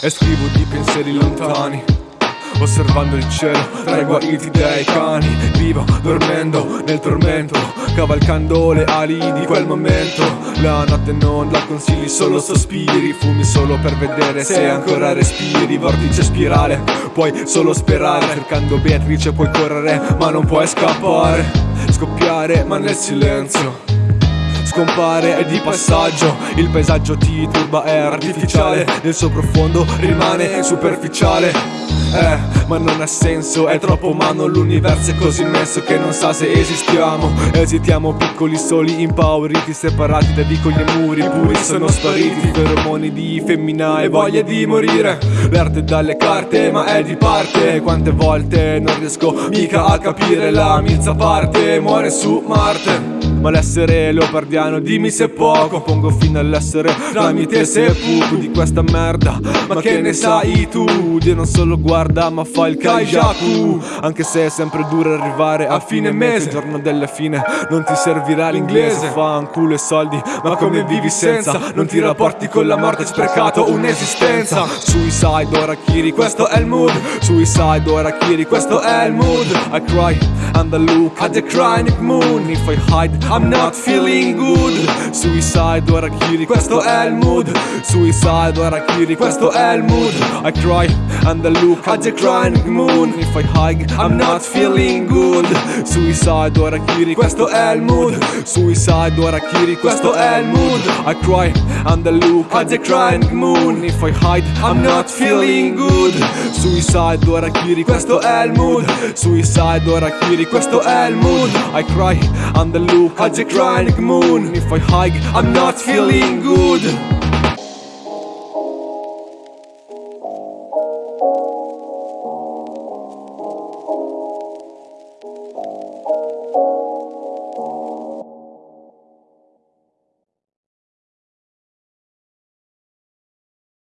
E scrivo di pensieri lontani Osservando il cielo tra i guariti dei cani. Vivo dormendo nel tormento Cavalcando le ali di quel momento. La notte non la consigli, solo sospiri Fumi solo per vedere se ancora respiri. Vortice spirale, puoi solo sperare. Cercando Beatrice puoi correre ma non puoi scappare. Scoppiare ma nel silenzio scompare è di passaggio. Il paesaggio ti turba, è artificiale. Nel suo profondo rimane superficiale. Eh, ma non ha senso, è troppo umano L'universo è così immenso che non sa se esistiamo. Esitiamo piccoli soli, impauriti Separati da vicoli e muri puri Sono spariti. Feromoni di femmina e voglia di morire. L'arte dalle carte ma è di parte. Quante volte non riesco mica a capire La mizza parte, muore su Marte. Ma l'essere leopardiano dimmi se poco Pongo fine all'essere tramite seppuku di questa merda. Ma che ne sai tu? Dio non solo guarda ma fa il kaijaku Anche se è sempre duro arrivare a fine mese Giorno delle fine non ti servirà l'inglese. Fa un culo e soldi ma come vivi senza? Non ti rapporti con la morte sprecato un'esistenza. Suicide ora Kiri questo è il mood. Suicide ora Kiri questo è il mood. I cry and the look at the crying moon. If I hide I'm not feeling good. Suicide ora Kiri, questo è il mood. Suicide ora Kiri, questo è il mood. I cry and the look at the crying moon. If I hide I'm not feeling good. Suicide ora Kiri, questo è il mood. Suicide ora Kiri, questo è il mood. I cry and the look at the crying moon. If I hide I'm not feeling good. Suicide ora Kiri, questo è il mood. Suicide ora Kiri, questo è il mood. I cry and the look at the crying moon. If I hike, I'm not feeling good